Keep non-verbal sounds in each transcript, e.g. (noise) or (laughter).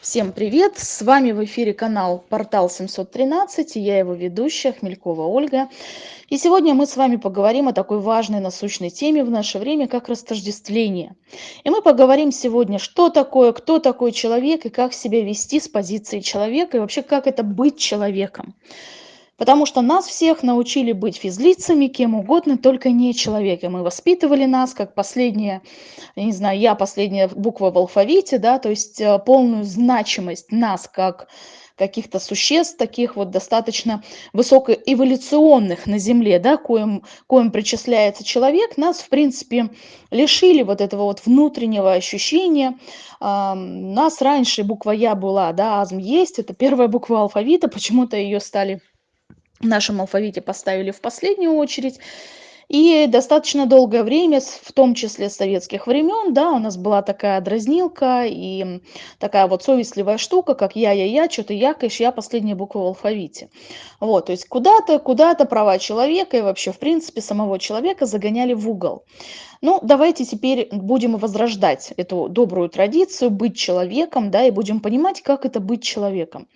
Всем привет! С вами в эфире канал Портал 713 и я его ведущая Хмелькова Ольга. И сегодня мы с вами поговорим о такой важной насущной теме в наше время, как растождествление. И мы поговорим сегодня, что такое, кто такой человек и как себя вести с позиции человека и вообще как это быть человеком. Потому что нас всех научили быть физлицами, кем угодно, только не человеком. И воспитывали нас как последняя, я не знаю, я последняя буква в алфавите, да, то есть э, полную значимость нас как каких-то существ, таких вот достаточно высокоэволюционных на Земле, да, коим, коим причисляется человек, нас, в принципе, лишили вот этого вот внутреннего ощущения. А, нас раньше буква Я была, да, азм есть, это первая буква алфавита, почему-то ее стали в нашем алфавите поставили в последнюю очередь. И достаточно долгое время, в том числе с советских времен, да, у нас была такая дразнилка и такая вот совестливая штука, как я-я-я, что ты якаешь, я последняя буква в алфавите. Вот, то есть куда-то, куда-то права человека и вообще, в принципе, самого человека загоняли в угол. Ну, давайте теперь будем возрождать эту добрую традицию, быть человеком, да, и будем понимать, как это быть человеком.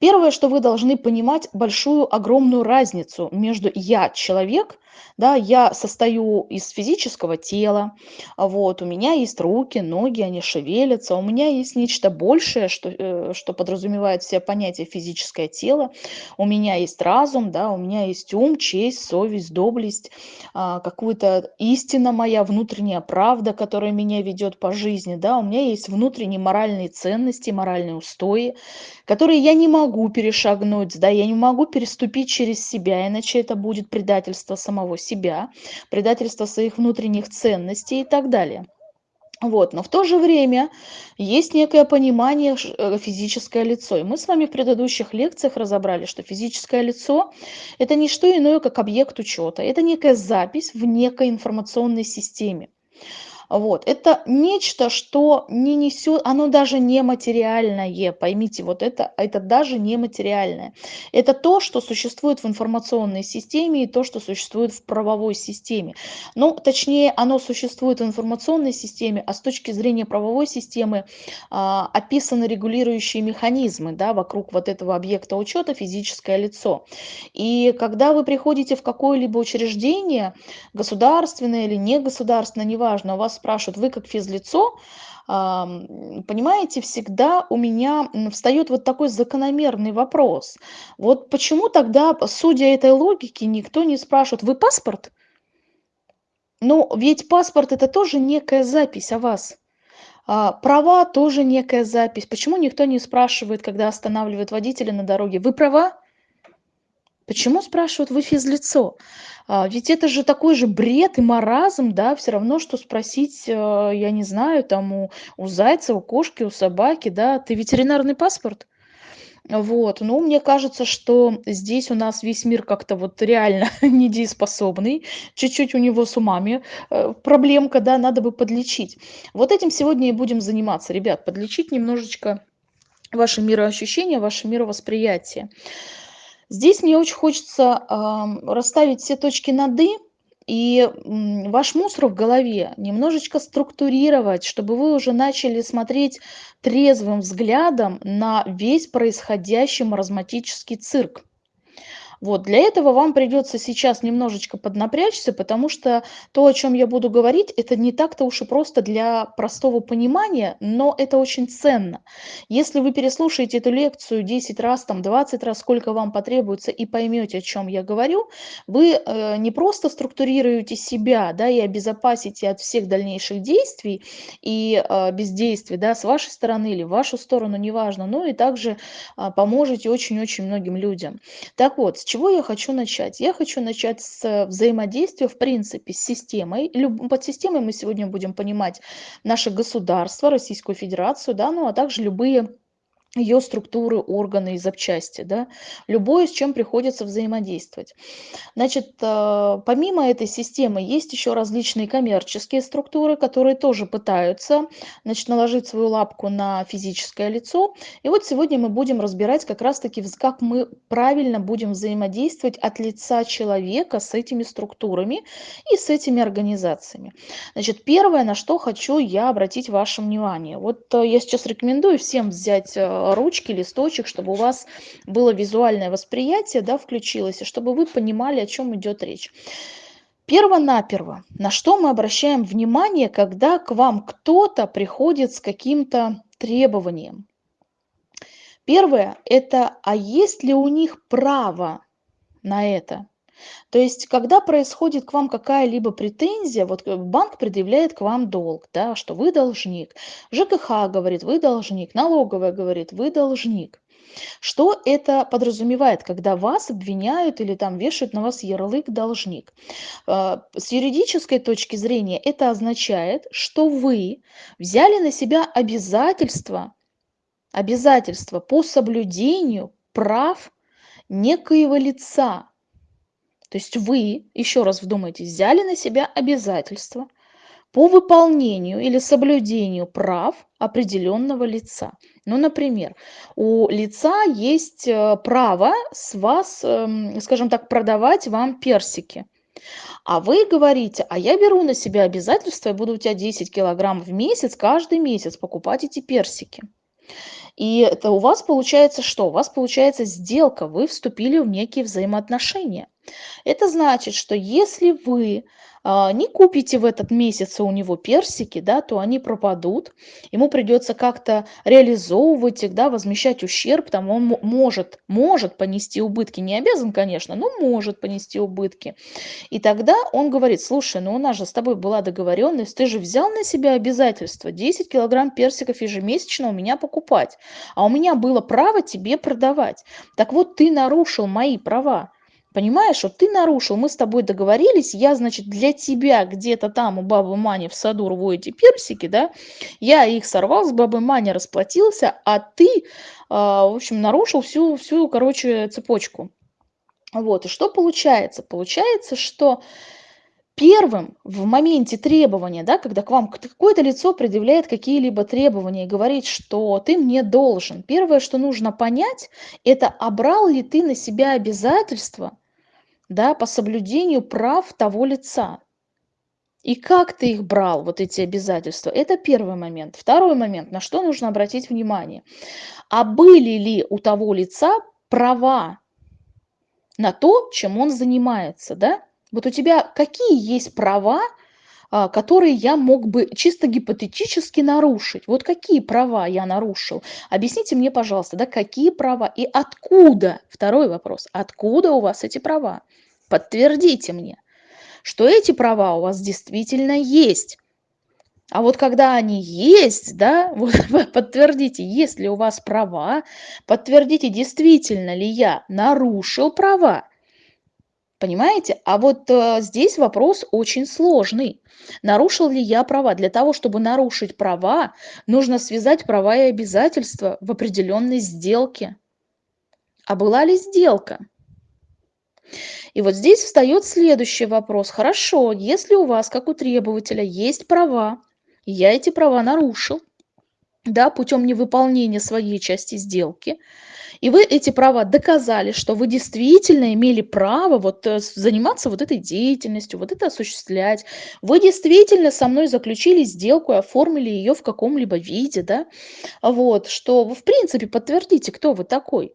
Первое, что вы должны понимать, большую, огромную разницу между «я» человек, да, я состою из физического тела, вот, у меня есть руки, ноги, они шевелятся, у меня есть нечто большее, что, э, что подразумевает все понятие физическое тело, у меня есть разум, да, у меня есть ум, честь, совесть, доблесть, а, какую-то истина моя внутренняя правда, которая меня ведет по жизни, да, у меня есть внутренние моральные ценности, моральные устои, которые я не могу перешагнуть, да, я не могу переступить через себя, иначе это будет предательство самого себя, предательство своих внутренних ценностей и так далее. Вот, но в то же время есть некое понимание э, физическое лицо. И мы с вами в предыдущих лекциях разобрали, что физическое лицо – это не что иное, как объект учета. Это некая запись в некой информационной системе. Вот. Это нечто, что не несет, оно даже не материальное, поймите, вот это, это даже не материальное. Это то, что существует в информационной системе и то, что существует в правовой системе. Ну, точнее, оно существует в информационной системе, а с точки зрения правовой системы а, описаны регулирующие механизмы да, вокруг вот этого объекта учета физическое лицо. И когда вы приходите в какое-либо учреждение, государственное или негосударственное, неважно, у вас спрашивают, вы как физлицо, понимаете, всегда у меня встает вот такой закономерный вопрос. Вот почему тогда, судя этой логике, никто не спрашивает, вы паспорт? Ну, ведь паспорт это тоже некая запись о вас. А, права тоже некая запись. Почему никто не спрашивает, когда останавливает водителя на дороге, вы права? Почему спрашивают вы физлицо? А, ведь это же такой же бред и маразм, да, все равно, что спросить, э, я не знаю, там у, у зайца, у кошки, у собаки, да, ты ветеринарный паспорт? Вот, ну, мне кажется, что здесь у нас весь мир как-то вот реально (laughs) недееспособный, чуть-чуть у него с умами э, проблемка, да, надо бы подлечить. Вот этим сегодня и будем заниматься, ребят, подлечить немножечко ваше мироощущение, ваше мировосприятие. Здесь мне очень хочется расставить все точки над «и», и ваш мусор в голове немножечко структурировать, чтобы вы уже начали смотреть трезвым взглядом на весь происходящий маразматический цирк. Вот, для этого вам придется сейчас немножечко поднапрячься, потому что то, о чем я буду говорить, это не так-то уж и просто для простого понимания, но это очень ценно. Если вы переслушаете эту лекцию 10 раз, там 20 раз, сколько вам потребуется, и поймете, о чем я говорю, вы э, не просто структурируете себя, да, и обезопасите от всех дальнейших действий и э, бездействий, да, с вашей стороны или в вашу сторону, неважно, но и также э, поможете очень-очень многим людям. Так вот, чего я хочу начать? Я хочу начать с взаимодействия, в принципе, с системой. Под системой мы сегодня будем понимать наше государство, Российскую Федерацию, да, ну а также любые ее структуры, органы и запчасти, да, любое, с чем приходится взаимодействовать. Значит, э, помимо этой системы есть еще различные коммерческие структуры, которые тоже пытаются, значит, наложить свою лапку на физическое лицо. И вот сегодня мы будем разбирать как раз-таки, как мы правильно будем взаимодействовать от лица человека с этими структурами и с этими организациями. Значит, первое, на что хочу я обратить ваше внимание. Вот э, я сейчас рекомендую всем взять э, ручки, листочек, чтобы у вас было визуальное восприятие, да, включилось, и чтобы вы понимали, о чем идет речь. Перво-наперво, на что мы обращаем внимание, когда к вам кто-то приходит с каким-то требованием? Первое – это, а есть ли у них право на это? То есть, когда происходит к вам какая-либо претензия, вот э, банк предъявляет к вам долг, да, что вы должник, ЖКХ говорит, вы должник, налоговая говорит, вы должник. Что это подразумевает, когда вас обвиняют или там вешают на вас ярлык должник? А, с юридической точки зрения это означает, что вы взяли на себя обязательства, обязательства по соблюдению прав некоего лица, то есть вы, еще раз вдумайтесь, взяли на себя обязательства по выполнению или соблюдению прав определенного лица. Ну, например, у лица есть э, право с вас, эм, скажем так, продавать вам персики. А вы говорите, а я беру на себя обязательство, я буду у тебя 10 килограмм в месяц, каждый месяц покупать эти персики. И это у вас получается что? У вас получается сделка, вы вступили в некие взаимоотношения. Это значит, что если вы а, не купите в этот месяц у него персики, да, то они пропадут. Ему придется как-то реализовывать их, да, возмещать ущерб. Там он может, может понести убытки. Не обязан, конечно, но может понести убытки. И тогда он говорит, слушай, ну у нас же с тобой была договоренность, ты же взял на себя обязательство 10 килограмм персиков ежемесячно у меня покупать. А у меня было право тебе продавать. Так вот, ты нарушил мои права. Понимаешь, вот ты нарушил, мы с тобой договорились, я, значит, для тебя где-то там у бабы Мани в саду рву эти персики, да, я их сорвал, с бабой Мани расплатился, а ты, э, в общем, нарушил всю, всю, короче, цепочку. Вот, и что получается? Получается, что первым в моменте требования, да, когда к вам какое-то лицо предъявляет какие-либо требования и говорит, что ты мне должен, первое, что нужно понять, это обрал ли ты на себя обязательства, да, по соблюдению прав того лица. И как ты их брал, вот эти обязательства, это первый момент. Второй момент, на что нужно обратить внимание. А были ли у того лица права на то, чем он занимается, да? Вот у тебя какие есть права, которые я мог бы чисто гипотетически нарушить? Вот какие права я нарушил? Объясните мне, пожалуйста, да, какие права и откуда? Второй вопрос. Откуда у вас эти права? Подтвердите мне, что эти права у вас действительно есть. А вот когда они есть, да, (laughs) вот подтвердите, есть ли у вас права, подтвердите, действительно ли я нарушил права. Понимаете? А вот э, здесь вопрос очень сложный. Нарушил ли я права? Для того, чтобы нарушить права, нужно связать права и обязательства в определенной сделке. А была ли сделка? И вот здесь встает следующий вопрос. Хорошо, если у вас, как у требователя, есть права, я эти права нарушил, да, путем невыполнения своей части сделки, и вы эти права доказали, что вы действительно имели право вот э, заниматься вот этой деятельностью, вот это осуществлять. Вы действительно со мной заключили сделку и оформили ее в каком-либо виде, да, вот, что вы в принципе подтвердите, кто вы такой.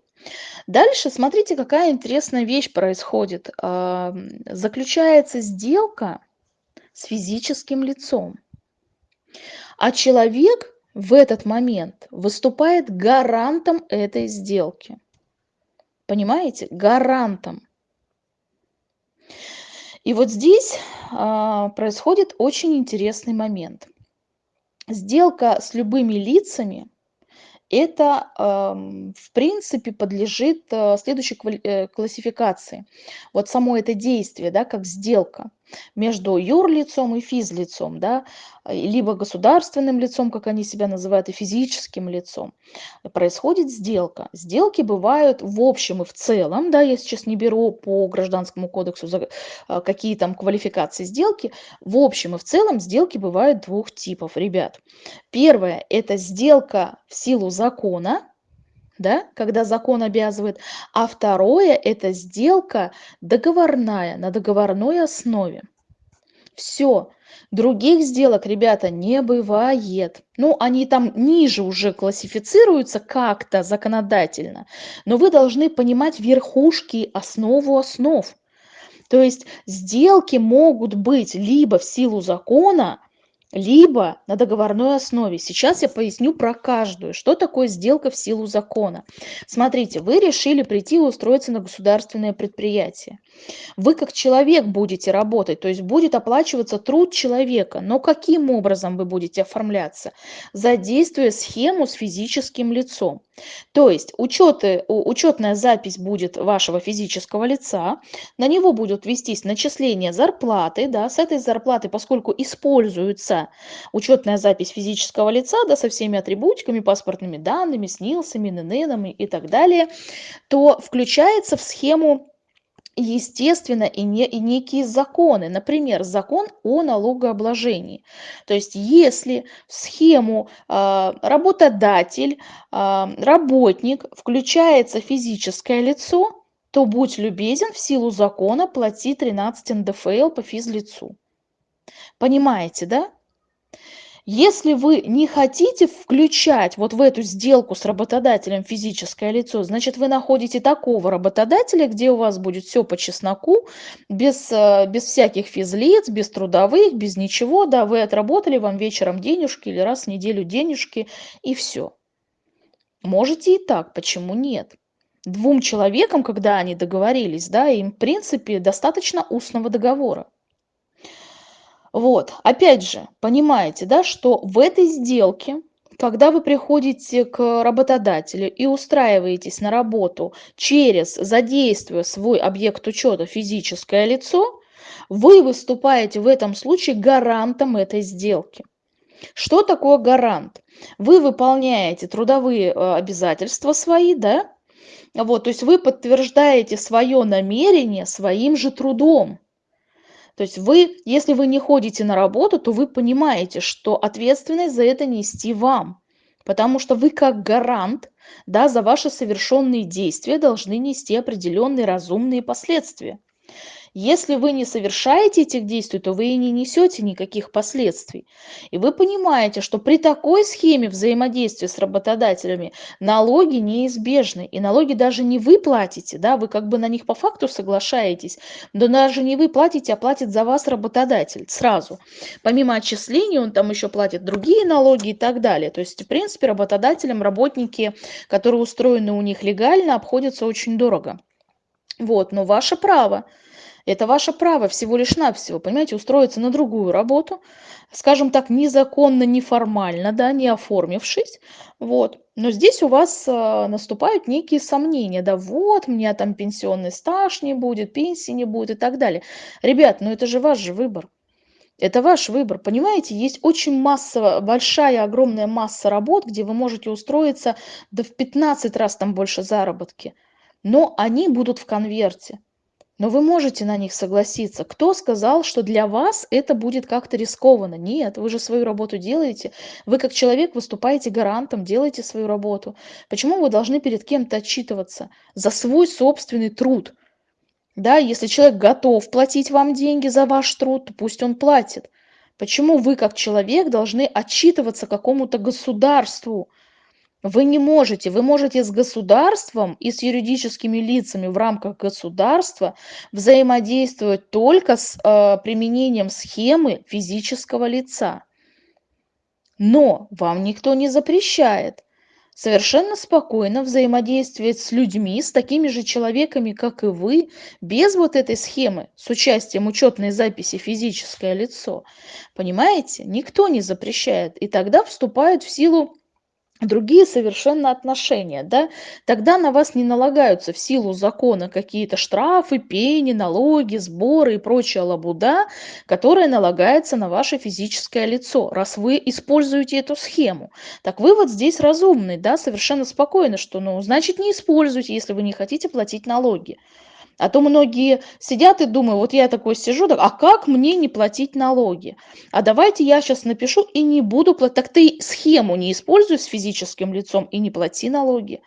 Дальше смотрите, какая интересная вещь происходит. Заключается сделка с физическим лицом, а человек в этот момент выступает гарантом этой сделки. Понимаете? Гарантом. И вот здесь а, происходит очень интересный момент. Сделка с любыми лицами это, в принципе, подлежит э, следующей э, классификации. Вот само это действие, да, как сделка. Между юрлицом и физлицом, да, либо государственным лицом, как они себя называют, и физическим лицом. Происходит сделка. Сделки бывают в общем и в целом, да, я сейчас не беру по гражданскому кодексу за, а, какие там квалификации сделки, в общем и в целом сделки бывают двух типов, ребят. Первое – это сделка в силу закона, да, когда закон обязывает, а второе – это сделка договорная, на договорной основе. Все. Других сделок, ребята, не бывает. Ну, они там ниже уже классифицируются как-то законодательно, но вы должны понимать верхушки, основу основ. То есть сделки могут быть либо в силу закона, либо на договорной основе. Сейчас я поясню про каждую, что такое сделка в силу закона. Смотрите, вы решили прийти и устроиться на государственное предприятие. Вы как человек будете работать, то есть будет оплачиваться труд человека. Но каким образом вы будете оформляться? Задействуя схему с физическим лицом. То есть учеты, учетная запись будет вашего физического лица, на него будут вестись начисления зарплаты, да, с этой зарплаты, поскольку используется учетная запись физического лица, да, со всеми атрибутиками, паспортными данными, СНИЛСами, НННами и так далее, то включается в схему естественно, и, не, и некие законы. Например, закон о налогообложении. То есть, если в схему э, работодатель, э, работник включается физическое лицо, то будь любезен в силу закона плати 13 НДФЛ по физлицу. Понимаете, да? Если вы не хотите включать вот в эту сделку с работодателем физическое лицо, значит, вы находите такого работодателя, где у вас будет все по чесноку, без, э, без всяких физлиц, без трудовых, без ничего. Да, вы отработали, вам вечером денежки или раз в неделю денежки, и все. Можете и так, почему нет? Двум человекам, когда они договорились, да, им, в принципе, достаточно устного договора. Вот, опять же, понимаете, да, что в этой сделке, когда вы приходите к работодателю и устраиваетесь на работу через, задействуя свой объект учета физическое лицо, вы выступаете в этом случае гарантом этой сделки. Что такое гарант? Вы выполняете трудовые э, обязательства свои, да? Вот, то есть вы подтверждаете свое намерение своим же трудом. То есть вы, если вы не ходите на работу, то вы понимаете, что ответственность за это нести вам. Потому что вы как гарант да, за ваши совершенные действия должны нести определенные разумные последствия. Если вы не совершаете этих действий, то вы и не несете никаких последствий. И вы понимаете, что при такой схеме взаимодействия с работодателями налоги неизбежны. И налоги даже не вы платите, да, вы как бы на них по факту соглашаетесь, но даже не вы платите, а платит за вас работодатель сразу. Помимо отчислений он там еще платит другие налоги и так далее. То есть, в принципе, работодателям работники, которые устроены у них легально, обходятся очень дорого. Вот, но ваше право это ваше право всего лишь навсего, понимаете, устроиться на другую работу, скажем так, незаконно, неформально, да, не оформившись, вот. Но здесь у вас э, наступают некие сомнения, да, вот, у меня там пенсионный стаж не будет, пенсии не будет и так далее. Ребят, ну это же ваш же выбор. Это ваш выбор, понимаете? Есть очень масса, большая, огромная масса работ, где вы можете устроиться да в 15 раз там больше заработки. Но они будут в конверте. Но вы можете на них согласиться. Кто сказал, что для вас это будет как-то рискованно? Нет, вы же свою работу делаете. Вы как человек выступаете гарантом, делаете свою работу. Почему вы должны перед кем-то отчитываться за свой собственный труд? Да, если человек готов платить вам деньги за ваш труд, то пусть он платит. Почему вы как человек должны отчитываться какому-то государству? Вы не можете, вы можете с государством и с юридическими лицами в рамках государства взаимодействовать только с э, применением схемы физического лица. Но вам никто не запрещает совершенно спокойно взаимодействовать с людьми, с такими же человеками, как и вы, без вот этой схемы, с участием учетной записи физическое лицо. Понимаете? Никто не запрещает. И тогда вступают в силу другие совершенно отношения, да, тогда на вас не налагаются в силу закона какие-то штрафы, пени, налоги, сборы и прочая лабуда, которая налагается на ваше физическое лицо, раз вы используете эту схему. Так вывод здесь разумный, да, совершенно спокойно, что, ну, значит, не используйте, если вы не хотите платить налоги. А то многие сидят и думают, вот я такой сижу, так, а как мне не платить налоги? А давайте я сейчас напишу и не буду платить. Так ты схему не используй с физическим лицом и не плати налоги.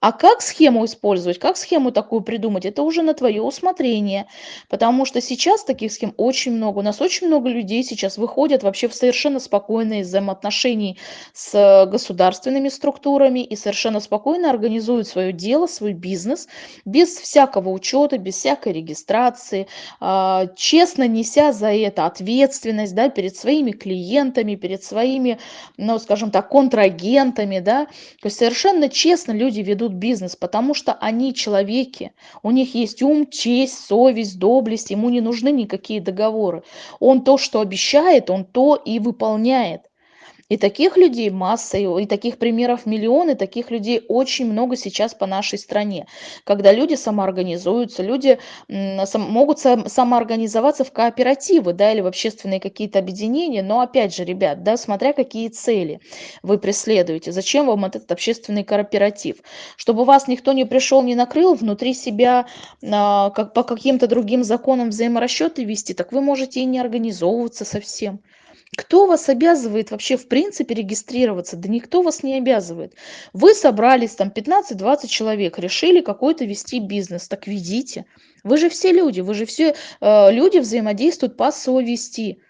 А как схему использовать, как схему такую придумать, это уже на твое усмотрение. Потому что сейчас таких схем очень много. У нас очень много людей сейчас выходят вообще в совершенно спокойные взаимоотношения с государственными структурами и совершенно спокойно организуют свое дело, свой бизнес без всякого учета, без всякой регистрации, а, честно неся за это ответственность да, перед своими клиентами, перед своими, ну, скажем так, контрагентами. Да. То есть совершенно честно люди ведут бизнес, потому что они человеки, у них есть ум, честь, совесть, доблесть, ему не нужны никакие договоры. Он то, что обещает, он то и выполняет. И таких людей масса, и таких примеров миллионы, таких людей очень много сейчас по нашей стране. Когда люди самоорганизуются, люди могут самоорганизоваться в кооперативы, да, или в общественные какие-то объединения, но опять же, ребят, да, смотря какие цели вы преследуете, зачем вам этот общественный кооператив? Чтобы вас никто не пришел, не накрыл внутри себя, а, как по каким-то другим законам взаиморасчеты вести, так вы можете и не организовываться совсем. Кто вас обязывает вообще в принципе регистрироваться? Да никто вас не обязывает. Вы собрались там 15-20 человек, решили какой-то вести бизнес, так ведите. Вы же все люди, вы же все э, люди взаимодействуют по совести.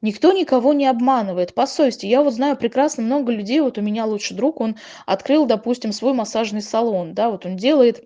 Никто никого не обманывает по совести. Я вот знаю прекрасно много людей, вот у меня лучший друг, он открыл, допустим, свой массажный салон, да, вот он делает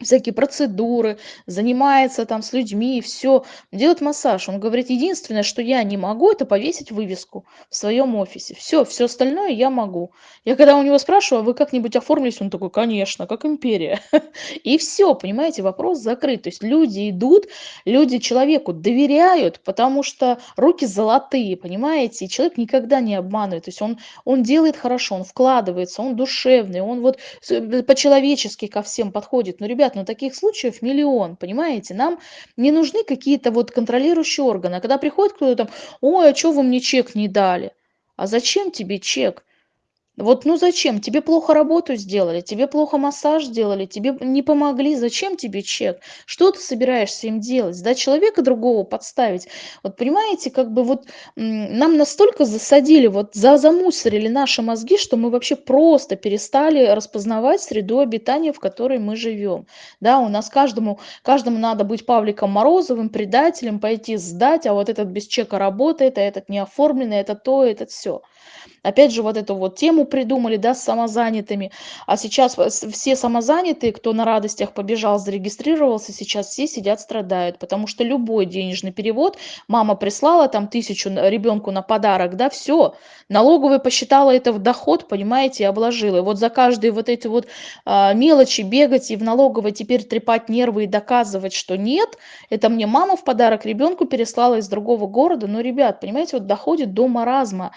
всякие процедуры, занимается там с людьми, все, делает массаж. Он говорит, единственное, что я не могу, это повесить вывеску в своем офисе. Все, все остальное я могу. Я когда у него спрашиваю, а вы как-нибудь оформились? Он такой, конечно, как империя. (laughs) И все, понимаете, вопрос закрыт. То есть люди идут, люди человеку доверяют, потому что руки золотые, понимаете, и человек никогда не обманывает. То есть он, он делает хорошо, он вкладывается, он душевный, он вот э, по-человечески ко всем подходит. Но, ребят, ребят, ну таких случаев миллион, понимаете? Нам не нужны какие-то вот контролирующие органы. А когда приходит кто-то там, ой, а что вы мне чек не дали? А зачем тебе чек? Вот ну зачем? Тебе плохо работу сделали, тебе плохо массаж сделали, тебе не помогли, зачем тебе чек? Что ты собираешься им делать? Да человека другого подставить? Вот понимаете, как бы вот нам настолько засадили, вот за замусорили наши мозги, что мы вообще просто перестали распознавать среду обитания, в которой мы живем. Да, у нас каждому, каждому надо быть Павликом Морозовым, предателем, пойти сдать, а вот этот без чека работает, а этот не оформленный, это то, это все. Опять же, вот эту вот тему придумали, да, с самозанятыми. А сейчас все самозанятые, кто на радостях побежал, зарегистрировался, сейчас все сидят, страдают. Потому что любой денежный перевод, мама прислала там тысячу ребенку на подарок, да, все. Налоговая посчитала это в доход, понимаете, и обложила. И вот за каждые вот эти вот а, мелочи бегать и в налоговой теперь трепать нервы и доказывать, что нет, это мне мама в подарок ребенку переслала из другого города. Но, ребят, понимаете, вот доходит до маразма.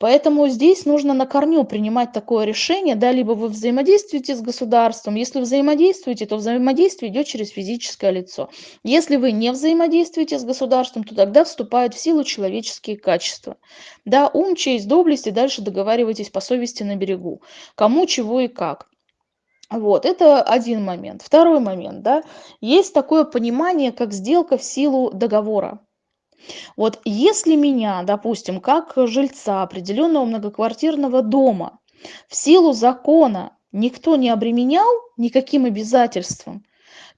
Поэтому здесь нужно на корню принимать такое решение, да, либо вы взаимодействуете с государством, если взаимодействуете, то взаимодействие идет через физическое лицо. Если вы не взаимодействуете с государством, то тогда вступают в силу человеческие качества. Да, ум, честь, доблесть, и дальше договаривайтесь по совести на берегу, кому, чего и как. Вот, это один момент. Второй момент, да, есть такое понимание, как сделка в силу договора. Вот если меня, допустим, как жильца определенного многоквартирного дома в силу закона никто не обременял никаким обязательством,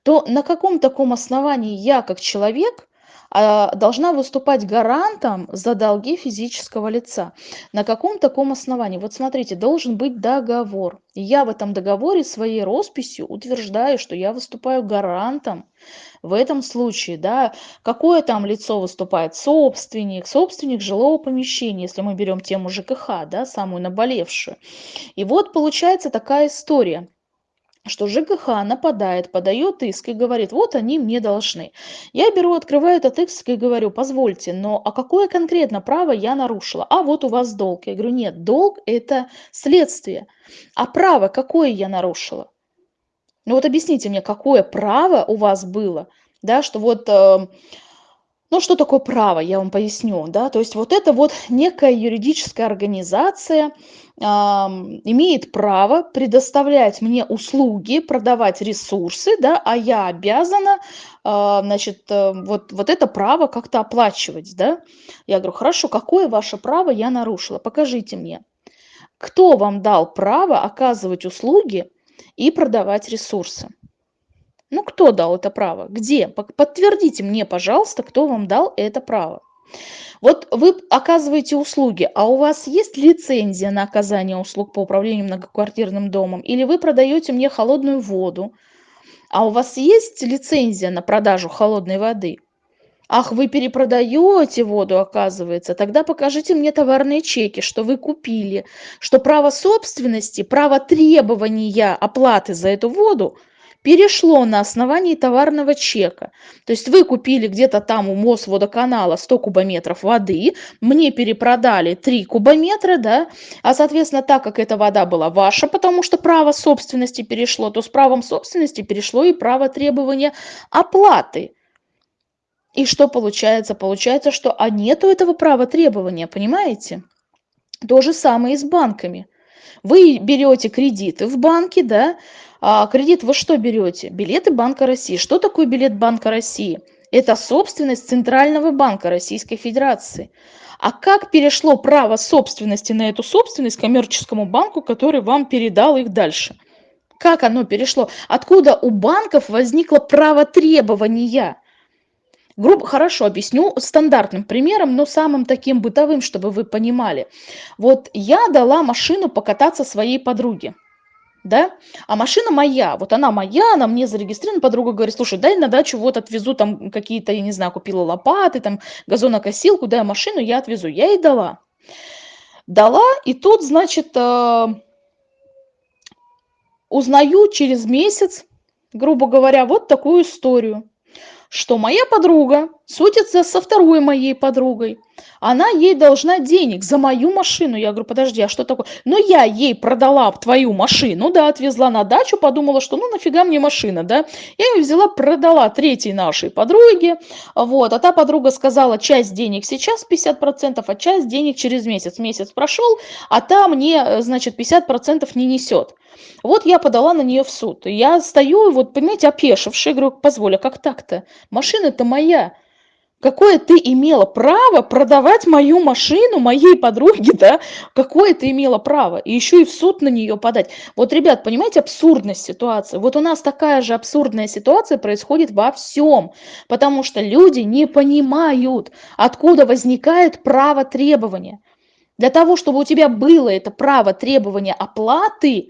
то на каком таком основании я как человек должна выступать гарантом за долги физического лица. На каком таком основании? Вот смотрите, должен быть договор. Я в этом договоре своей росписью утверждаю, что я выступаю гарантом в этом случае, да, какое там лицо выступает? Собственник, собственник жилого помещения, если мы берем тему ЖКХ, да, самую наболевшую. И вот получается такая история. Что ЖКХ нападает, подает иск и говорит, вот они мне должны. Я беру, открываю этот иск и говорю, позвольте, но а какое конкретно право я нарушила? А вот у вас долг. Я говорю, нет, долг это следствие. А право какое я нарушила? Ну вот объясните мне, какое право у вас было, да, что вот... Э, ну, что такое право, я вам поясню, да, то есть вот это вот некая юридическая организация имеет право предоставлять мне услуги, продавать ресурсы, да, а я обязана, э, значит, э, вот, вот это право как-то оплачивать, да. Я говорю, хорошо, какое ваше право я нарушила, покажите мне. Кто вам дал право оказывать услуги и продавать ресурсы? Ну, кто дал это право? Где? Подтвердите мне, пожалуйста, кто вам дал это право. Вот вы оказываете услуги, а у вас есть лицензия на оказание услуг по управлению многоквартирным домом? Или вы продаете мне холодную воду, а у вас есть лицензия на продажу холодной воды? Ах, вы перепродаете воду, оказывается. Тогда покажите мне товарные чеки, что вы купили, что право собственности, право требования оплаты за эту воду – перешло на основании товарного чека. То есть вы купили где-то там у Мосводоканала 100 кубометров воды, мне перепродали 3 кубометра, да, а соответственно, так как эта вода была ваша, потому что право собственности перешло, то с правом собственности перешло и право требования оплаты. И что получается? Получается, что а нету этого права требования, понимаете? То же самое и с банками. Вы берете кредиты в банке, да, а кредит вы что берете? Билеты Банка России. Что такое билет Банка России? Это собственность Центрального банка Российской Федерации. А как перешло право собственности на эту собственность коммерческому банку, который вам передал их дальше? Как оно перешло? Откуда у банков возникло право требования? Грубо, хорошо, объясню стандартным примером, но самым таким бытовым, чтобы вы понимали. Вот я дала машину покататься своей подруге да, а машина моя, вот она моя, она мне зарегистрирована, подруга говорит, слушай, дай на дачу вот отвезу там какие-то, я не знаю, купила лопаты, там газонокосилку, дай машину, я отвезу. Я ей дала. Дала, и тут, значит, э, узнаю через месяц, грубо говоря, вот такую историю что моя подруга судится со второй моей подругой. Она ей должна денег за мою машину. Я говорю, подожди, а что такое? Но я ей продала твою машину, да, отвезла на дачу, подумала, что ну нафига мне машина, да. Я ее взяла, продала третьей нашей подруге, вот. А та подруга сказала, часть денег сейчас 50%, а часть денег через месяц. Месяц прошел, а та мне, значит, 50% не несет. Вот я подала на нее в суд. Я стою, вот, понимаете, опешившая, говорю, позволь, а как так-то? Машина-то моя. Какое ты имела право продавать мою машину моей подруге, (laughs) да? Какое ты имела право? И еще и в суд на нее подать. Вот, ребят, понимаете абсурдность ситуации? Вот у нас такая же абсурдная ситуация происходит во всем. Потому что люди не понимают, откуда возникает право требования. Для того, чтобы у тебя было это право требования оплаты,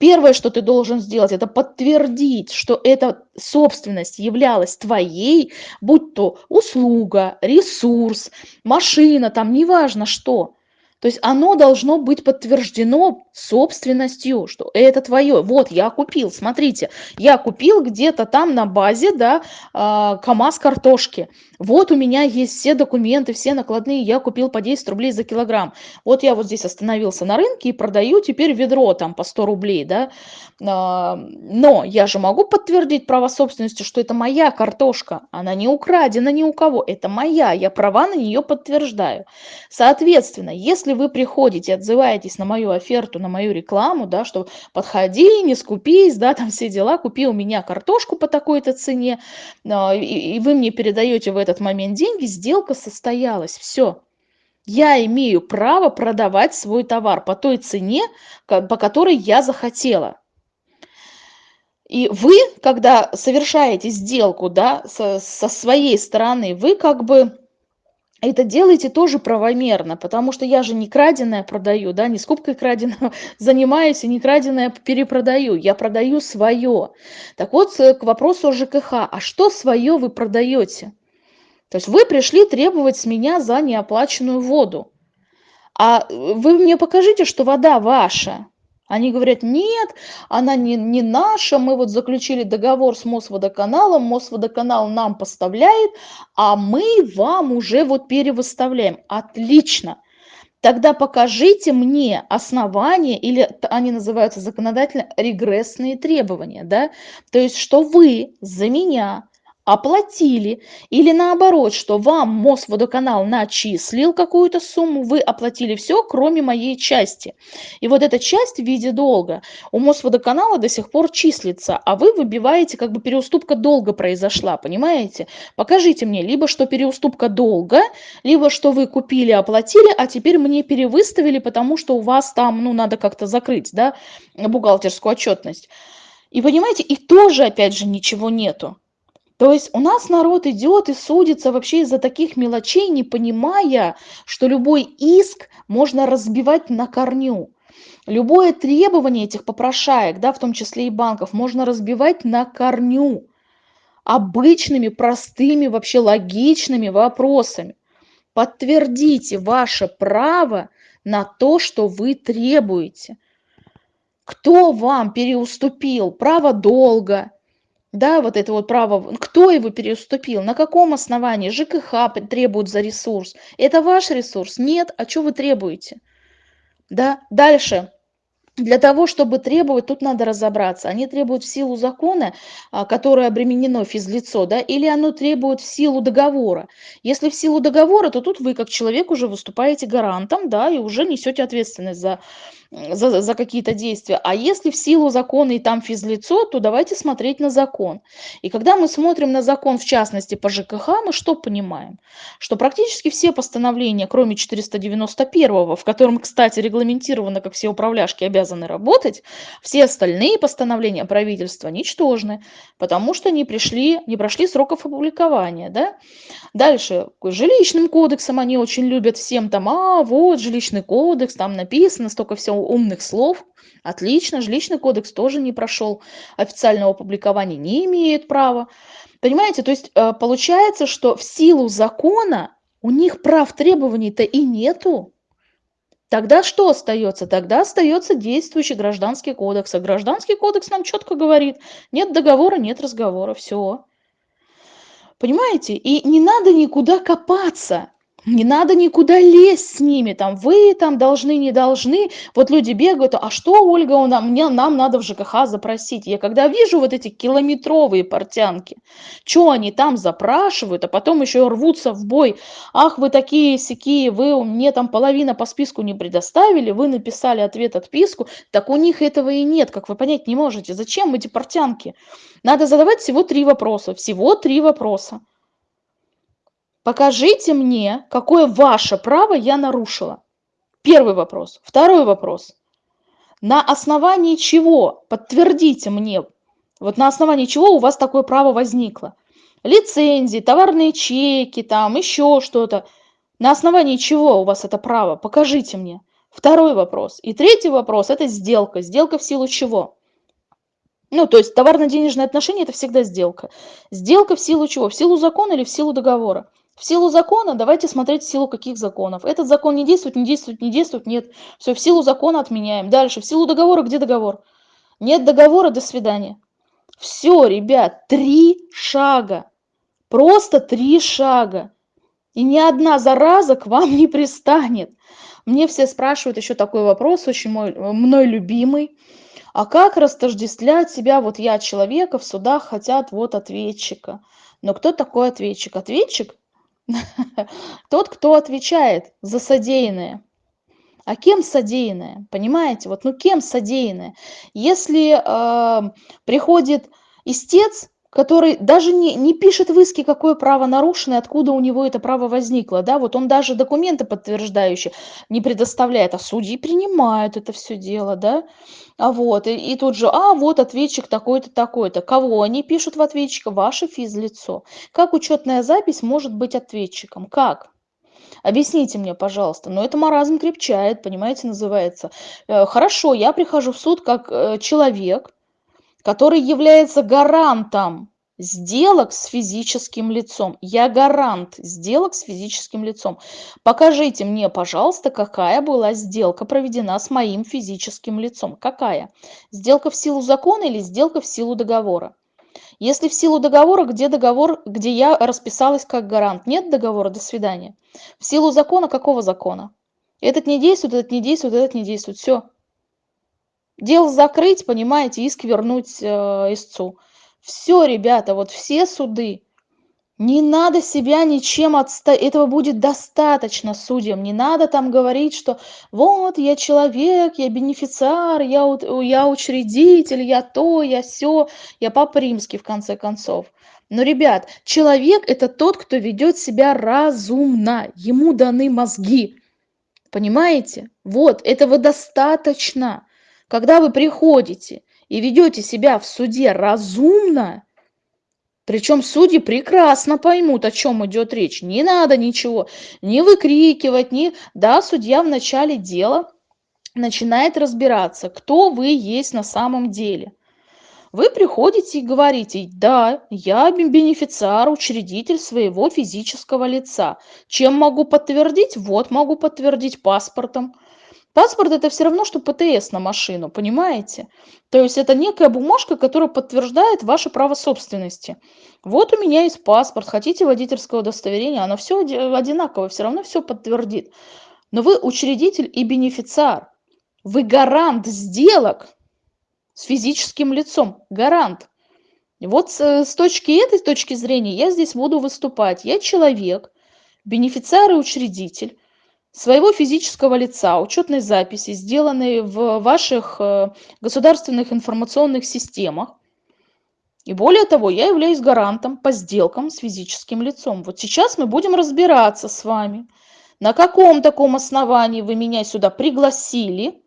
Первое, что ты должен сделать, это подтвердить, что эта собственность являлась твоей, будь то услуга, ресурс, машина, там неважно что. То есть оно должно быть подтверждено собственностью, что это твое. Вот, я купил, смотрите, я купил где-то там на базе, да, э, КАМАЗ картошки. Вот у меня есть все документы, все накладные, я купил по 10 рублей за килограмм. Вот я вот здесь остановился на рынке и продаю теперь ведро там по 100 рублей, да. Э, но я же могу подтвердить право собственности, что это моя картошка, она не украдена ни у кого, это моя, я права на нее подтверждаю. Соответственно, если вы приходите, отзываетесь на мою оферту, на мою рекламу, да, что подходи, не скупись, да, там все дела, купи у меня картошку по такой-то цене, а, и, вы мне передаете в этот момент деньги, сделка состоялась, все. Я имею право продавать свой товар по той цене, по которой я захотела. И вы, когда совершаете сделку да, со, со своей стороны, вы как бы это делайте тоже правомерно, потому что я же не краденое продаю, да, не скупкой краденого (laughs) занимаюсь и не краденое перепродаю, я продаю свое. Так вот, э, к вопросу о ЖКХ, а что свое вы продаете? То есть вы пришли требовать с меня за неоплаченную воду. А э, вы мне покажите, что вода ваша. Они говорят, нет, она не, не наша, мы вот заключили договор с Мосводоканалом, Мосводоканал нам поставляет, а мы вам уже вот перевыставляем. Отлично. Тогда покажите мне основания, или они называются законодательно регрессные требования, да, то есть что вы за меня оплатили, или наоборот, что вам Мосводоканал начислил какую-то сумму, вы оплатили все, кроме моей части. И вот эта часть в виде долга у Мосводоканала до сих пор числится, а вы выбиваете, как бы переуступка долга произошла, понимаете? Покажите мне либо, что переуступка долга, либо, что вы купили, оплатили, а теперь мне перевыставили, потому что у вас там, ну, надо как-то закрыть, да, бухгалтерскую отчетность. И понимаете, и тоже, опять же, ничего нету. То есть у нас народ идет и судится вообще из-за таких мелочей, не понимая, что любой иск можно разбивать на корню. Любое требование этих попрошаек, да, в том числе и банков, можно разбивать на корню обычными, простыми, вообще логичными вопросами. Подтвердите ваше право на то, что вы требуете. Кто вам переуступил право долга, да, вот это вот право, кто его переуступил, на каком основании, ЖКХ требует за ресурс. Это ваш ресурс? Нет, а что вы требуете? Да, дальше. Для того, чтобы требовать, тут надо разобраться. Они требуют в силу закона, а, которое обременено физлицо, да, или оно требует в силу договора. Если в силу договора, то тут вы как человек уже выступаете гарантом, да, и уже несете ответственность за за, за какие-то действия. А если в силу закона и там физлицо, то давайте смотреть на закон. И когда мы смотрим на закон, в частности по ЖКХ, мы что понимаем? Что практически все постановления, кроме 491, в котором, кстати, регламентировано, как все управляшки обязаны работать, все остальные постановления правительства ничтожны, потому что не, пришли, не прошли сроков опубликования. Да? Дальше, жилищным кодексом они очень любят всем там, а вот жилищный кодекс, там написано столько всего умных слов. Отлично, жилищный кодекс тоже не прошел официального публикования, не имеет права. Понимаете, то есть э, получается, что в силу закона у них прав требований-то и нету. Тогда что остается? Тогда остается действующий гражданский кодекс. А гражданский кодекс нам четко говорит, нет договора, нет разговора, все. Понимаете? И не надо никуда копаться. Не надо никуда лезть с ними, там, вы там должны, не должны. Вот люди бегают, а что, Ольга, у нам, мне, нам надо в ЖКХ запросить. Я когда вижу вот эти километровые портянки, что они там запрашивают, а потом еще рвутся в бой. Ах, вы такие сякие, вы мне там половина по списку не предоставили, вы написали ответ отписку. Так у них этого и нет, как вы понять не можете. Зачем эти портянки? Надо задавать всего три вопроса, всего три вопроса. Покажите мне, какое ваше право я нарушила. Первый вопрос. Второй вопрос. На основании чего, подтвердите мне, вот на основании чего у вас такое право возникло? Лицензии, товарные чеки, там еще что-то. На основании чего у вас это право? Покажите мне. Второй вопрос. И третий вопрос – это сделка. Сделка в силу чего? Ну, то есть товарно-денежные отношения – это всегда сделка. Сделка в силу чего? В силу закона или в силу договора? В силу закона давайте смотреть в силу каких законов. Этот закон не действует, не действует, не действует, нет. Все, в силу закона отменяем. Дальше, в силу договора, где договор? Нет договора, до свидания. Все, ребят, три шага. Просто три шага. И ни одна зараза к вам не пристанет. Мне все спрашивают еще такой вопрос, очень мой, мной любимый. А как растождествлять себя, вот я человека, в судах хотят вот ответчика. Но кто такой ответчик? Ответчик Тот, кто отвечает за содеянное. А кем содеянное? Понимаете? Вот, ну кем содеянное? Если э, приходит истец, который даже не, не пишет в иске, какое право нарушено, откуда у него это право возникло, да, вот он даже документы подтверждающие не предоставляет, а судьи принимают это все дело, да, а вот, и, и тут же, а вот ответчик такой-то, такой-то, кого они пишут в ответчика? Ваше физлицо. Как учетная запись может быть ответчиком? Как? Объясните мне, пожалуйста. Но это маразм крепчает, понимаете, называется. Э, хорошо, я прихожу в суд как э, человек, который является гарантом сделок с физическим лицом. Я гарант сделок с физическим лицом. Покажите мне, пожалуйста, какая была сделка проведена с моим физическим лицом. Какая? Сделка в силу закона или сделка в силу договора? Если в силу договора, где договор, где я расписалась как гарант? Нет договора, до свидания. В силу закона, какого закона? Этот не действует, этот не действует, этот не действует. Все. Дело закрыть, понимаете, иск вернуть э, истцу. Все, ребята, вот все суды. Не надо себя ничем отставить. Этого будет достаточно судьям. Не надо там говорить, что вот я человек, я бенефициар, я, я учредитель, я то, я все, я папа римский в конце концов. Но, ребят, человек – это тот, кто ведет себя разумно. Ему даны мозги. Понимаете? Вот, этого достаточно. Когда вы приходите и ведете себя в суде разумно, причем судьи прекрасно поймут, о чем идет речь. Не надо ничего не выкрикивать, не... Да, судья в начале дела начинает разбираться, кто вы есть на самом деле. Вы приходите и говорите, да, я бенефициар, учредитель своего физического лица. Чем могу подтвердить? Вот могу подтвердить паспортом. Паспорт это все равно, что ПТС на машину, понимаете? То есть это некая бумажка, которая подтверждает ваше право собственности. Вот у меня есть паспорт, хотите водительское удостоверение, оно все одинаково, все равно все подтвердит. Но вы учредитель и бенефициар. Вы гарант сделок с физическим лицом. Гарант. Вот с, с точки этой точки зрения я здесь буду выступать. Я человек, бенефициар и учредитель своего физического лица, учетной записи, сделанные в ваших э, государственных информационных системах. И более того, я являюсь гарантом по сделкам с физическим лицом. Вот сейчас мы будем разбираться с вами, на каком таком основании вы меня сюда пригласили,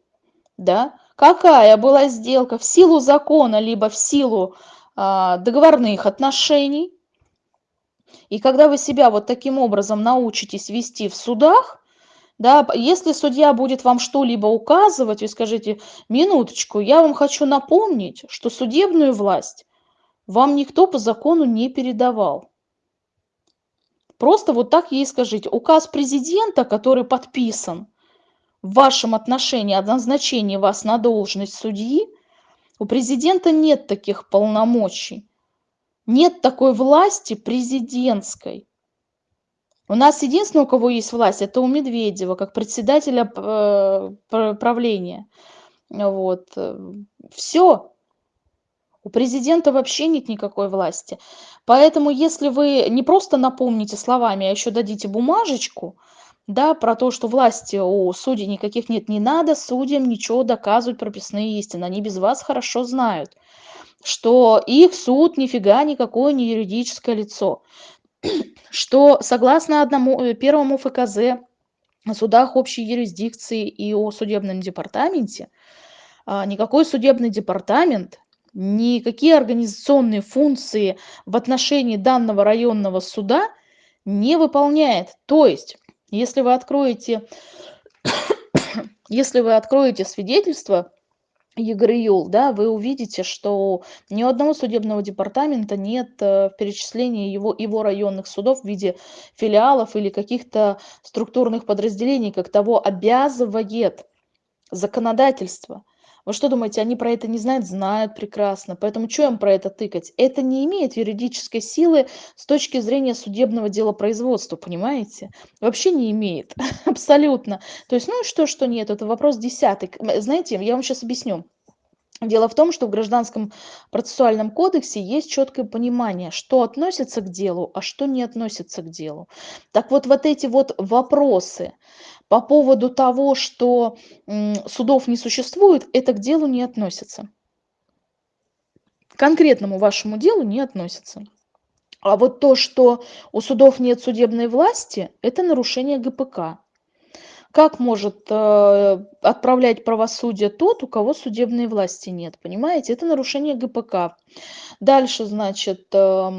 да, какая была сделка в силу закона, либо в силу а, договорных отношений. И когда вы себя вот таким образом научитесь вести в судах, да, если судья будет вам что-либо указывать, вы скажите, минуточку, я вам хочу напомнить, что судебную власть вам никто по закону не передавал. Просто вот так ей скажите. Указ президента, который подписан в вашем отношении о назначении вас на должность судьи, у президента нет таких полномочий. Нет такой власти президентской. У нас единственное, у кого есть власть, это у Медведева, как председателя э, правления. Вот. Все. У президента вообще нет никакой власти. Поэтому, если вы не просто напомните словами, а еще дадите бумажечку, да, про то, что власти у судей никаких нет, не надо судьям ничего доказывать прописные истины. Они без вас хорошо знают, что их суд нифига никакое не юридическое лицо что согласно одному, э, первому ФКЗ о судах общей юрисдикции и о судебном департаменте, а, никакой судебный департамент, никакие организационные функции в отношении данного районного суда не выполняет. То есть, если вы откроете, (coughs) если вы откроете свидетельство ЕГРЮЛ, да, вы увидите, что ни у одного судебного департамента нет э, в перечислении его, его районных судов в виде филиалов или каких-то структурных подразделений, как того обязывает законодательство. Вы что думаете, они про это не знают? Знают прекрасно. Поэтому что им про это тыкать? Это не имеет юридической силы с точки зрения судебного делопроизводства, понимаете? Вообще не имеет. (laughs) Абсолютно. То есть, ну и что, что нет? Это вопрос десятый. Знаете, я вам сейчас объясню. Дело в том, что в Гражданском процессуальном кодексе есть четкое понимание, что относится к делу, а что не относится к делу. Так вот, вот эти вот вопросы по поводу того, что судов не существует, это к делу не относится. К конкретному вашему делу не относится. А вот то, что у судов нет судебной власти, это нарушение ГПК. Как может э, отправлять правосудие тот, у кого судебной власти нет? Понимаете, это нарушение ГПК. Дальше, значит, э,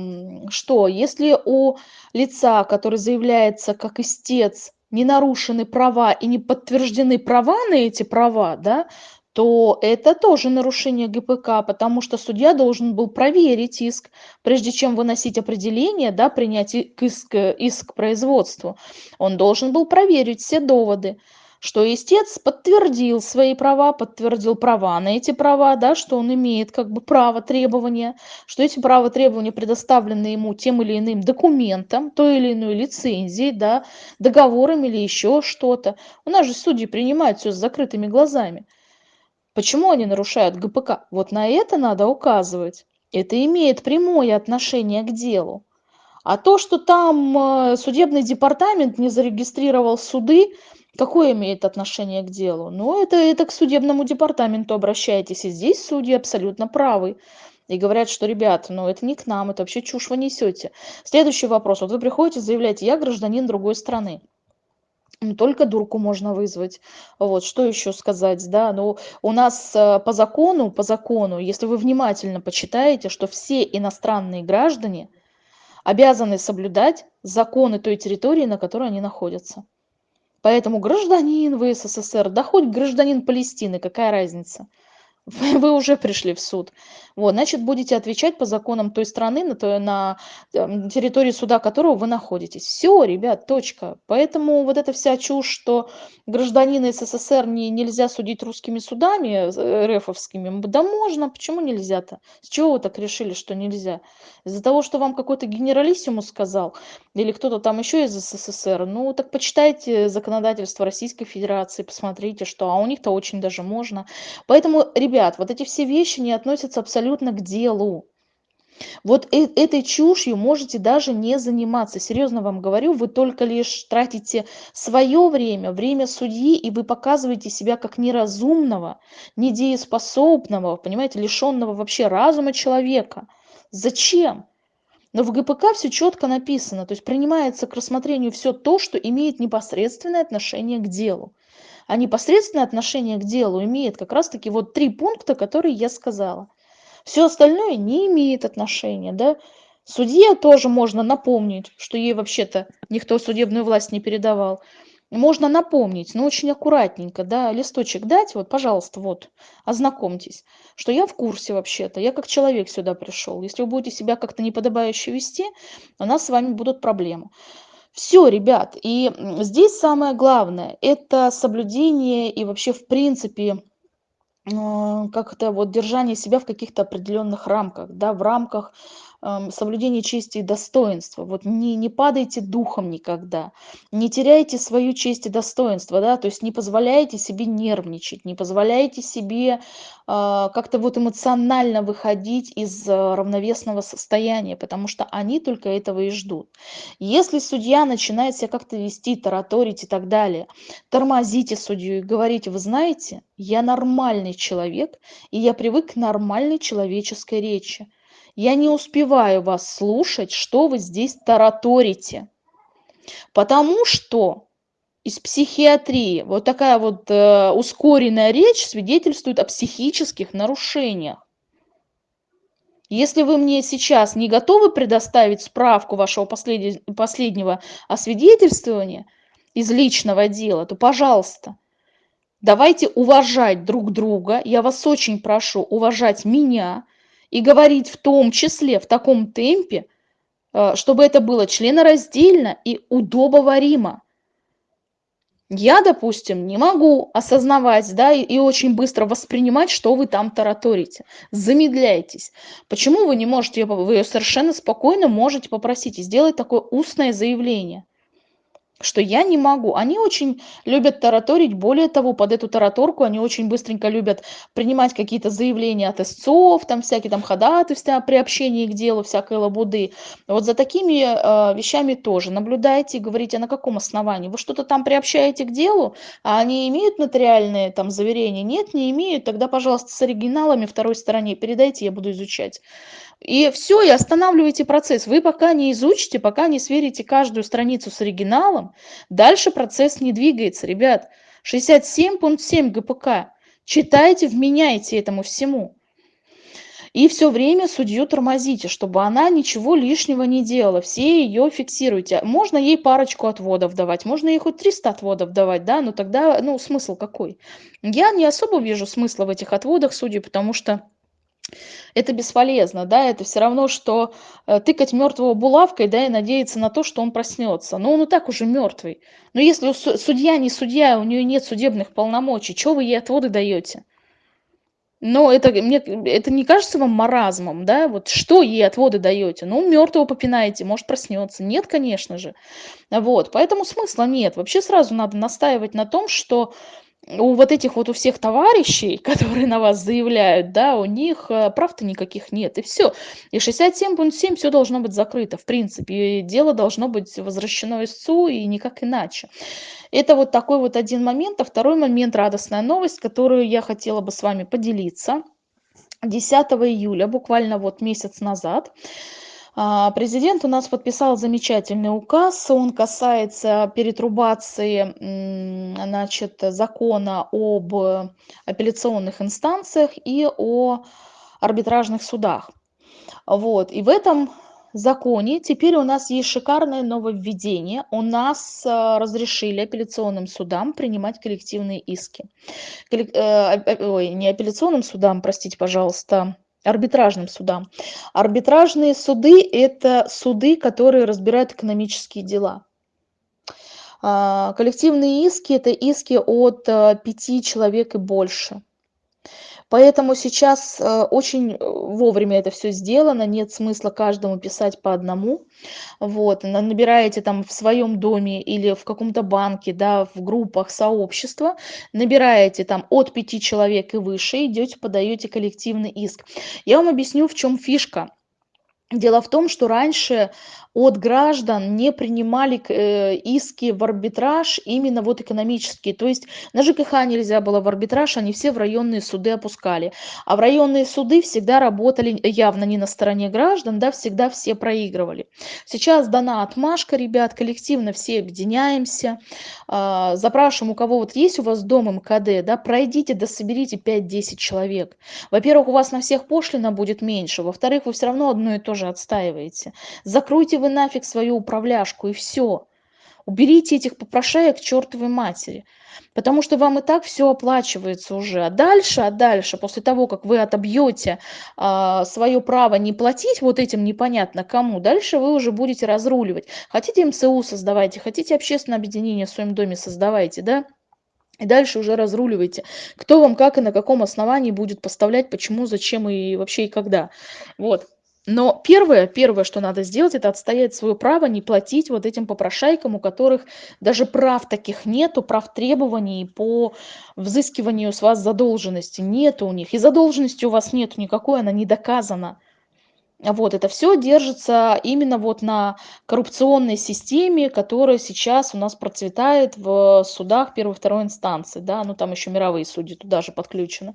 что? Если у лица, который заявляется как истец, не нарушены права и не подтверждены права на эти права, да, то это тоже нарушение ГПК, потому что судья должен был проверить иск, прежде чем выносить определение, да, принять иск, иск к производству. Он должен был проверить все доводы что истец подтвердил свои права, подтвердил права на эти права, да, что он имеет как бы право требования, что эти права требования предоставлены ему тем или иным документом, той или иной лицензией, да, договором или еще что-то. У нас же судьи принимают все с закрытыми глазами. Почему они нарушают ГПК? Вот на это надо указывать. Это имеет прямое отношение к делу. А то, что там э, судебный департамент не зарегистрировал суды, Какое имеет отношение к делу? Ну, это, это к судебному департаменту обращайтесь. И здесь судьи абсолютно правы. И говорят, что, ребят, ну это не к нам, это вообще чушь вы несете. Следующий вопрос. Вот вы приходите, заявляете, я гражданин другой страны. Ну, только дурку можно вызвать. Вот, что еще сказать, да, ну, у нас э, по закону, по закону, если вы внимательно почитаете, что все иностранные граждане обязаны соблюдать законы той территории, на которой они находятся. Поэтому гражданин в СССР, да хоть гражданин Палестины, какая разница? (laughs) вы уже пришли в суд. Вот, значит, будете отвечать по законам той страны, на, той, на территории суда которого вы находитесь. Все, ребят, точка. Поэтому вот эта вся чушь, что гражданина СССР не, нельзя судить русскими судами, э, РФовскими, да можно, почему нельзя-то? С чего вы так решили, что нельзя? Из-за того, что вам какой-то генералиссимус сказал, или кто-то там еще из СССР, ну так почитайте законодательство Российской Федерации, посмотрите, что, а у них-то очень даже можно. Поэтому, ребята, ребят, вот эти все вещи не относятся абсолютно к делу. Вот э этой чушью можете даже не заниматься. Серьезно вам говорю, вы только лишь тратите свое время, время судьи, и вы показываете себя как неразумного, недееспособного, понимаете, лишенного вообще разума человека. Зачем? Но в ГПК все четко написано, то есть принимается к рассмотрению все то, что имеет непосредственное отношение к делу а непосредственное отношение к делу имеет как раз-таки вот три пункта, которые я сказала. Все остальное не имеет отношения, да. Судье тоже можно напомнить, что ей вообще-то никто судебную власть не передавал. Можно напомнить, но очень аккуратненько, да, листочек дать, вот, пожалуйста, вот, ознакомьтесь, что я в курсе вообще-то, я как человек сюда пришел. Если вы будете себя как-то неподобающе вести, у нас с вами будут проблемы. Все, ребят, и здесь самое главное- это соблюдение и вообще, в принципе, а, как-то вот держание себя в каких-то определенных рамках, да, в рамках соблюдение чести и достоинства. Вот не, не падайте духом никогда, не теряйте свою честь и достоинство, да, то есть не позволяйте себе нервничать, не позволяйте себе э, как-то вот эмоционально выходить из э, равновесного состояния, потому что они только этого и ждут. Если судья начинает себя как-то вести, тараторить и так далее, тормозите судью и говорите, вы знаете, я нормальный человек, и я привык к нормальной человеческой речи. Я не успеваю вас слушать, что вы здесь тараторите. Потому что из психиатрии вот такая вот э, ускоренная речь свидетельствует о психических нарушениях. Если вы мне сейчас не готовы предоставить справку вашего послед... последнего освидетельствования из личного дела, то, пожалуйста, давайте уважать друг друга. Я вас очень прошу уважать меня, и говорить в том числе в таком темпе, э, чтобы это было членораздельно и удобоваримо. Я, допустим, не могу осознавать, да, и, и очень быстро воспринимать, что вы там тараторите. Замедляйтесь. Почему вы не можете, вы совершенно спокойно можете попросить и сделать такое устное заявление – что я не могу. Они очень любят тараторить, более того, под эту тараторку они очень быстренько любят принимать какие-то заявления от истцов, там всякие там ходатайства при общении к делу, всякой лабуды. Вот за такими э, вещами тоже наблюдайте говорите, а на каком основании? Вы что-то там приобщаете к делу, а они имеют нотариальные там заверения? Нет, не имеют, тогда, пожалуйста, с оригиналами второй стороне передайте, я буду изучать. И все, и останавливайте процесс. Вы пока не изучите, пока не сверите каждую страницу с оригиналом, дальше процесс не двигается. Ребят, 67 пункт 7 ГПК. Читайте, вменяйте этому всему. И все время судью тормозите, чтобы она ничего лишнего не делала, все ее фиксируйте. Можно ей парочку отводов давать, можно ей хоть 300 отводов давать, да, но тогда, ну, смысл какой? Я не особо вижу смысла в этих отводах судей, потому что это бесполезно, да, это все равно, что э, тыкать мертвого булавкой, да, и надеяться на то, что он проснется. Но он и так уже мертвый. Но если судья не судья, у нее нет судебных полномочий, что вы ей отводы даете? Но это, мне, это не кажется вам маразмом, да? Вот что ей отводы даете? Ну, мертвого попинаете, может, проснется. Нет, конечно же. Вот, поэтому смысла нет. Вообще сразу надо настаивать на том, что у вот этих вот у всех товарищей, (laughs) которые на вас заявляют, да, у них э, прав-то никаких нет, и все. И 67.7 все должно быть закрыто, в принципе, и дело должно быть возвращено истцу, и никак иначе. Это вот такой вот один момент. А второй момент, радостная новость, которую я хотела бы с вами поделиться. 10 июля, буквально вот месяц назад, президент у нас подписал замечательный указ. Он касается перетрубации значит, закона об апелляционных инстанциях и о арбитражных судах. Вот. И в этом законе теперь у нас есть шикарное нововведение. У нас а, разрешили апелляционным судам принимать коллективные иски. Коллек... Э, ой, не апелляционным судам, простите, пожалуйста, арбитражным судам. Арбитражные суды – это суды, которые разбирают экономические дела. А, коллективные иски – это иски от а, пяти человек и больше. Поэтому сейчас э, очень э, вовремя это все сделано, нет смысла каждому писать по одному. Вот, набираете там в своем доме или в каком-то банке, да, в группах сообщества, набираете там от пяти человек и выше, идете, подаете коллективный иск. Я вам объясню, в чем фишка. Дело в том, что раньше от граждан не принимали э, иски в арбитраж именно вот экономические. То есть на ЖКХ нельзя было в арбитраж, они все в районные суды опускали. А в районные суды всегда работали явно не на стороне граждан, да, всегда все проигрывали. Сейчас дана отмашка, ребят, коллективно все объединяемся, э, запрашиваем, у кого вот есть у вас дом МКД, да, пройдите, да соберите 5-10 человек. Во-первых, у вас на всех пошлина будет меньше, во-вторых, вы все равно одно и то же отстаиваете. Закройте вы нафиг свою управляшку и все. Уберите этих попрошаек к чертовой матери. Потому что вам и так все оплачивается уже. А дальше, а дальше, после того, как вы отобьете а, свое право не платить вот этим непонятно кому, дальше вы уже будете разруливать. Хотите МСУ создавайте, хотите общественное объединение в своем доме создавайте, да? И дальше уже разруливайте, кто вам как и на каком основании будет поставлять, почему, зачем и вообще и когда. Вот. Но первое, первое, что надо сделать, это отстоять свое право не платить вот этим попрошайкам, у которых даже прав таких нету, прав требований по взыскиванию с вас задолженности. Нету у них. И задолженности у вас нет никакой, она не доказана. Вот, это все держится именно вот на коррупционной системе, которая сейчас у нас процветает в судах первой второй инстанции, да, ну там еще мировые судьи туда же подключены.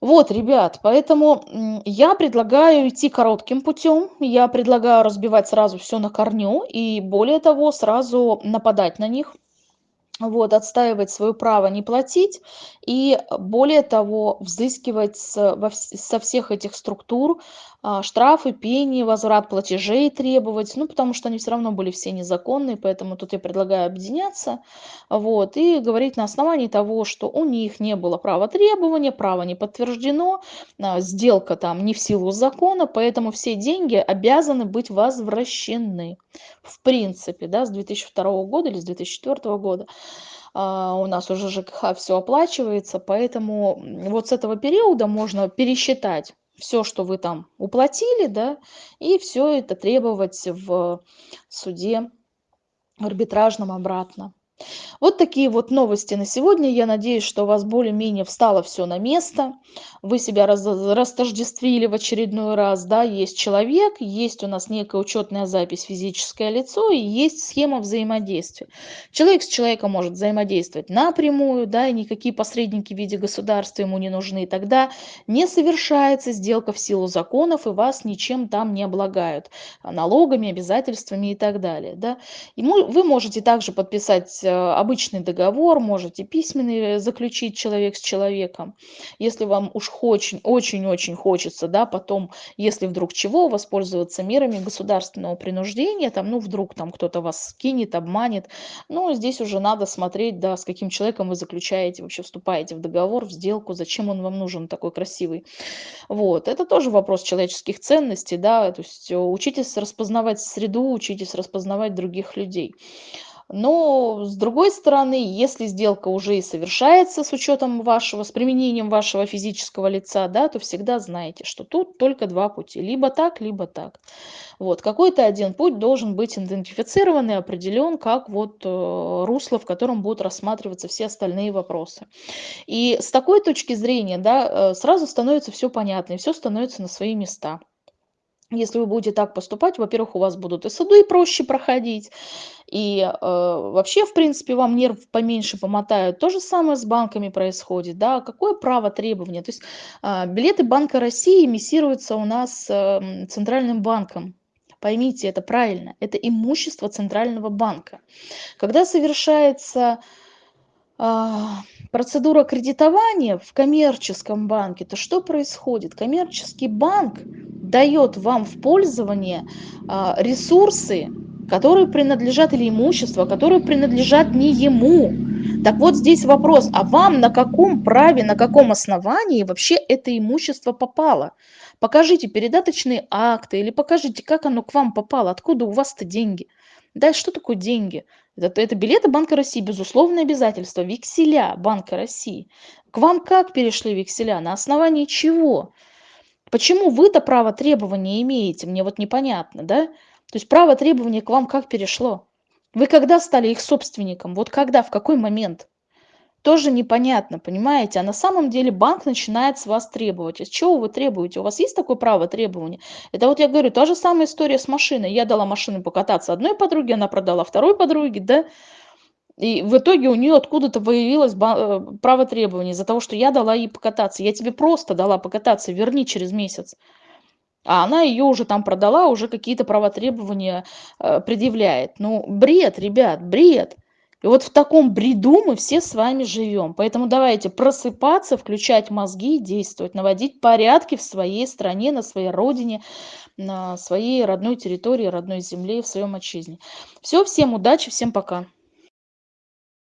Вот, ребят, поэтому я предлагаю идти коротким путем. Я предлагаю разбивать сразу все на корню и более того, сразу нападать на них вот, отстаивать свое право не платить и, более того, взыскивать со всех этих структур штрафы, пени, возврат платежей требовать, ну, потому что они все равно были все незаконные, поэтому тут я предлагаю объединяться, вот, и говорить на основании того, что у них не было права требования, право не подтверждено, а, сделка там не в силу закона, поэтому все деньги обязаны быть возвращены, в принципе, да, с 2002 года или с 2004 года. Uh, у нас уже ЖКХ все оплачивается, поэтому вот с этого периода можно пересчитать все, что вы там уплатили, да, и все это требовать в суде арбитражном обратно. Вот такие вот новости на сегодня. Я надеюсь, что у вас более-менее встало все на место. Вы себя раз, растождествили в очередной раз. Да? Есть человек, есть у нас некая учетная запись физическое лицо и есть схема взаимодействия. Человек с человеком может взаимодействовать напрямую, да, и никакие посредники в виде государства ему не нужны. Тогда не совершается сделка в силу законов и вас ничем там не облагают налогами, обязательствами и так далее. Да? И вы можете также подписать обычный договор, можете письменный заключить человек с человеком. Если вам уж очень-очень-очень хочется, да, потом, если вдруг чего, воспользоваться мерами государственного принуждения, там, ну, вдруг там кто-то вас скинет, обманет, ну, здесь уже надо смотреть, да, с каким человеком вы заключаете, вообще вступаете в договор, в сделку, зачем он вам нужен такой красивый. Вот, это тоже вопрос человеческих ценностей, да, то есть учитесь распознавать среду, учитесь распознавать других людей. Но с другой стороны, если сделка уже и совершается с учетом вашего, с применением вашего физического лица, да, то всегда знаете, что тут только два пути. Либо так, либо так. Вот. Какой-то один путь должен быть идентифицирован и определен как вот э, русло, в котором будут рассматриваться все остальные вопросы. И с такой точки зрения, да, э, сразу становится все понятно, и все становится на свои места. Если вы будете так поступать, во-первых, у вас будут и суды проще проходить, и э, вообще, в принципе, вам нерв поменьше помотают. То же самое с банками происходит. Да? Какое право требования? То есть э, билеты Банка России эмиссируются у нас э, Центральным банком. Поймите, это правильно. Это имущество Центрального банка. Когда совершается а, процедура кредитования в коммерческом банке, то что происходит? Коммерческий банк дает вам в пользование а, ресурсы, которые принадлежат или имущество, которые принадлежат не ему. Так вот здесь вопрос, а вам на каком праве, на каком основании вообще это имущество попало? Покажите передаточные акты или покажите, как оно к вам попало, откуда у вас-то деньги. Да, что такое деньги? Это, это билеты Банка России, безусловное обязательство, векселя Банка России. К вам как перешли векселя? На основании чего? Почему вы-то право требования имеете? Мне вот непонятно, да? То есть право требования к вам как перешло? Вы когда стали их собственником? Вот когда, в какой момент? Тоже непонятно, понимаете? А на самом деле банк начинает с вас требовать. А чего вы требуете? У вас есть такое право требования? Это вот я говорю, та же самая история с машиной. Я дала машину покататься одной подруге, она продала второй подруге, да? И в итоге у нее откуда-то появилось э, право требования из-за того, что я дала ей покататься. Я тебе просто дала покататься, верни через месяц. А она ее уже там продала, уже какие-то права требования э, предъявляет. Ну, бред, ребят, бред. И вот в таком бреду мы все с вами живем. Поэтому давайте просыпаться, включать мозги действовать, наводить порядки в своей стране, на своей родине, на своей родной территории, родной земле, в своем отчизне. Все, всем удачи, всем пока.